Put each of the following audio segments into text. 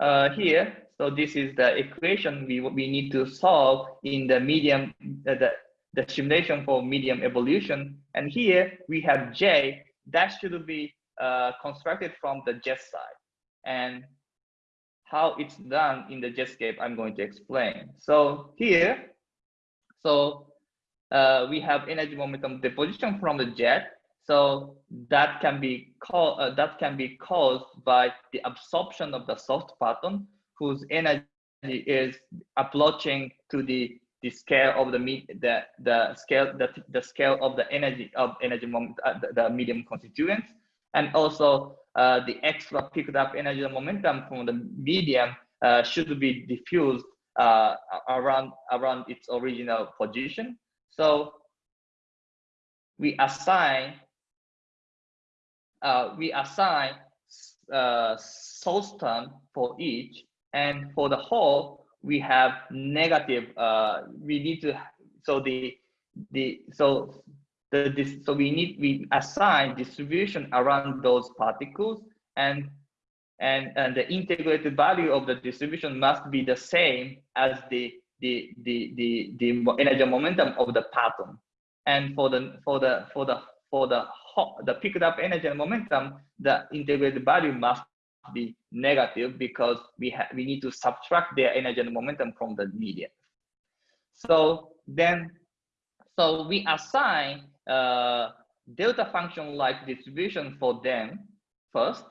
uh, here, so this is the equation we, we need to solve in the medium, uh, the, the simulation for medium evolution. And here we have J that should be uh, constructed from the jet side. And how it's done in the jetscape, I'm going to explain. So here, so uh, we have energy momentum deposition from the jet. So that can be called uh, that can be caused by the absorption of the soft parton, whose energy is approaching to the the scale of the the the scale the, the scale of the energy of energy moment uh, the, the, medium constituents and also uh, the extra picked up energy momentum from the medium uh, should be diffused uh, around around its original position. So we assign uh, we assign uh, source term for each and for the whole we have negative uh, we need to so the the so the this so we need we assign distribution around those particles and and and the integrated value of the distribution must be the same as the the the the, the energy momentum of the parton. And for the for the for the for the the picked up energy and momentum the integrated value must be negative because we have we need to subtract their energy and momentum from the medium. So then, so we assign uh, delta function like distribution for them first,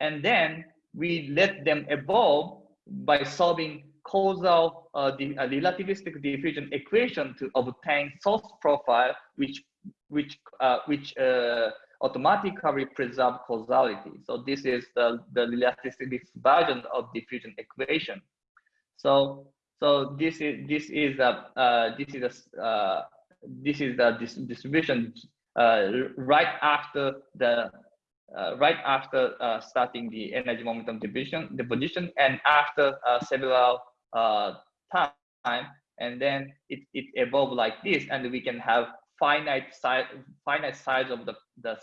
and then we let them evolve by solving causal uh, the uh, relativistic diffusion equation to obtain source profile, which which uh, which uh, automatically preserve causality. So this is the, the relativistic version of diffusion equation. So so this is this is a uh, this is a uh, this is the dis distribution uh, right after the uh, right after starting the energy momentum division deposition and after several time and then it, it evolved like this and we can have finite size finite size of the the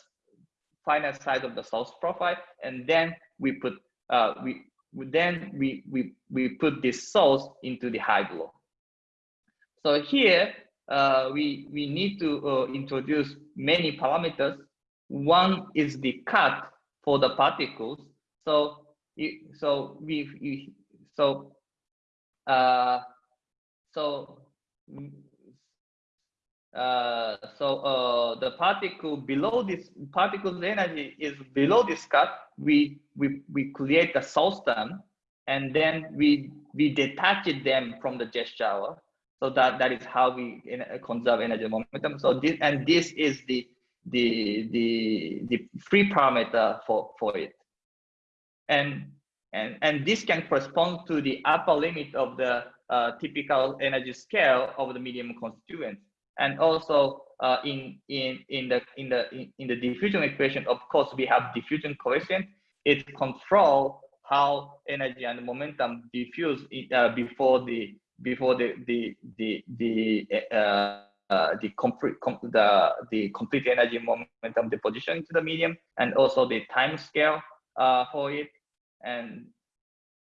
finite size of the source profile, and then we put uh, we then we we we put this source into the high hydro. So here uh, we we need to uh, introduce many parameters. One is the cut for the particles. So so we, we so uh, so uh, so uh, the particle below this particle's energy is below this cut. We we we create the source and then we we detach them from the jet shower. So that that is how we conserve energy momentum. So this and this is the the the the free parameter for for it, and and and this can correspond to the upper limit of the uh, typical energy scale of the medium constituent and also uh, in in in the in the in, in, the diffusion equation of course we have diffusion coefficient. It control how energy and momentum diffuse uh, before the before the the the the uh, uh, the complete com the the complete energy momentum deposition into the medium and also the time scale uh, for it. And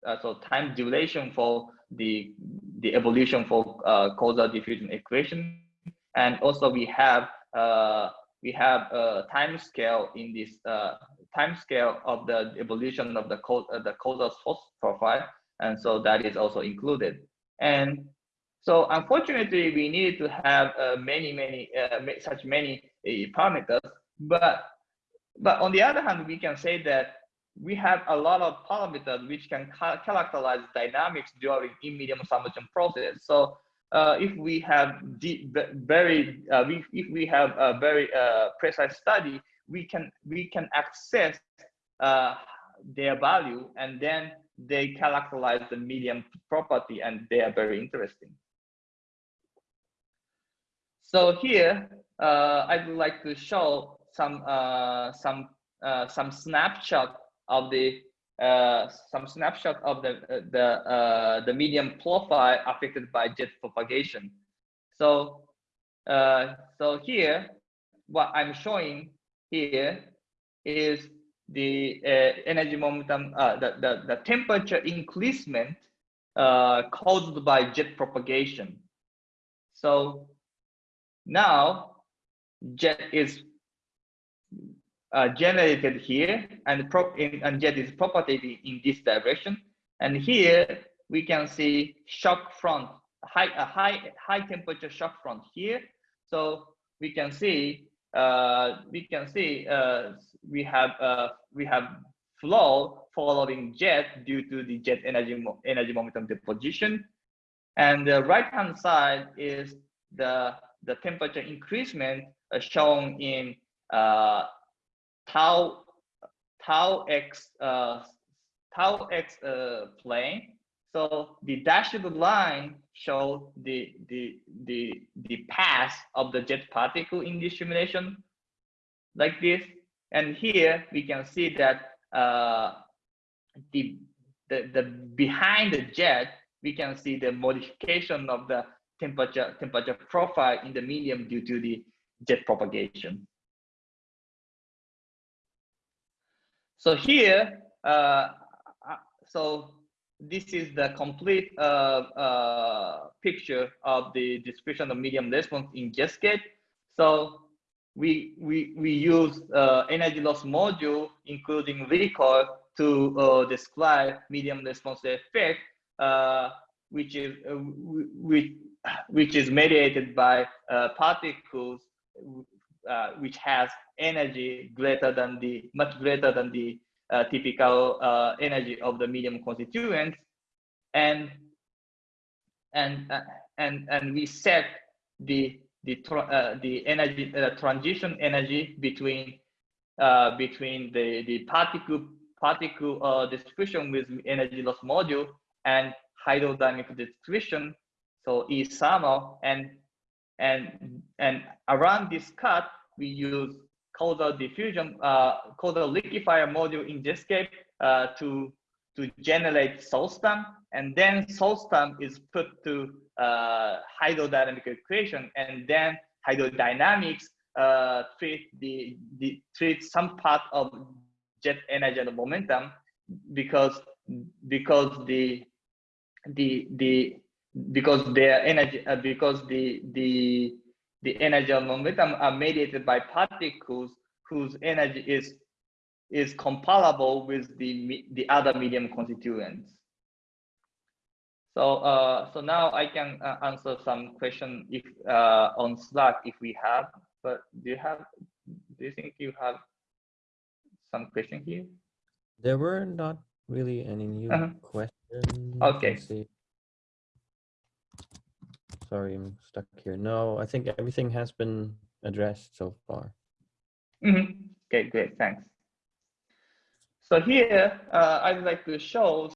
uh, so time duration for the the evolution for uh, causal diffusion equation and also we have uh, we have a time scale in this uh, time scale of the evolution of the uh, the causal source profile. And so that is also included. And so unfortunately we needed to have uh, many many uh, such many uh, parameters. But but on the other hand we can say that we have a lot of parameters which can ca characterize dynamics during in medium submersion process. So uh, if we have deep, very, uh, we, if we have a very uh, precise study, we can we can access uh, their value, and then they characterize the medium property, and they are very interesting. So here, uh, I would like to show some some some snapshot of the uh, some snapshot of the uh, the uh, the medium profile affected by jet propagation. So uh, so here, what I'm showing here is the uh, energy momentum, the, the, the temperature increasement caused by jet propagation. So now jet is uh, generated here and, prop in, and jet is propagated in this direction. And here we can see shock front, high, a high, high temperature shock front here. So we can see, uh, we can see uh, we have uh, we have flow following jet due to the jet energy energy momentum deposition, and the right hand side is the the temperature increasement uh, shown in uh, tau tau x uh, tau x uh, plane. So the dashed line shows the the the the path of the jet particle in this simulation, like this. And here we can see that uh, the, the the behind the jet we can see the modification of the temperature temperature profile in the medium due to the jet propagation. So here, uh, uh, so this is the complete uh, uh, picture of the distribution of medium response in Jetscape. So we we we use uh, energy loss module, including recoil, to uh, describe medium response effect, uh, which is which which is mediated by particles uh, which has energy greater than the much greater than the uh, typical uh, energy of the medium constituents. And and uh, and and we set the the uh, the energy uh, transition energy between between the the particle particle distribution with energy loss module and hydrodynamic distribution so E thermal and and, and around this cut, we use causal diffusion, uh, causal liquefier module in Jetscape uh, to, to generate source term. And then source term is put to uh, hydrodynamic equation. And then hydrodynamics uh, treat, the, the, treat some part of jet energy and momentum because, because the, the, the because their energy uh, because the the the energy of momentum are mediated by particles whose energy is is comparable with the the other medium constituents. So uh, so now i can uh, answer some question if uh, on slack if we have but do you have do you think you have some question here? There were not really any new -huh. questions. Okay Sorry, I'm stuck here. No, I think everything has been addressed so far. Mm -hmm. Okay, great, thanks. So here, uh, I'd like to show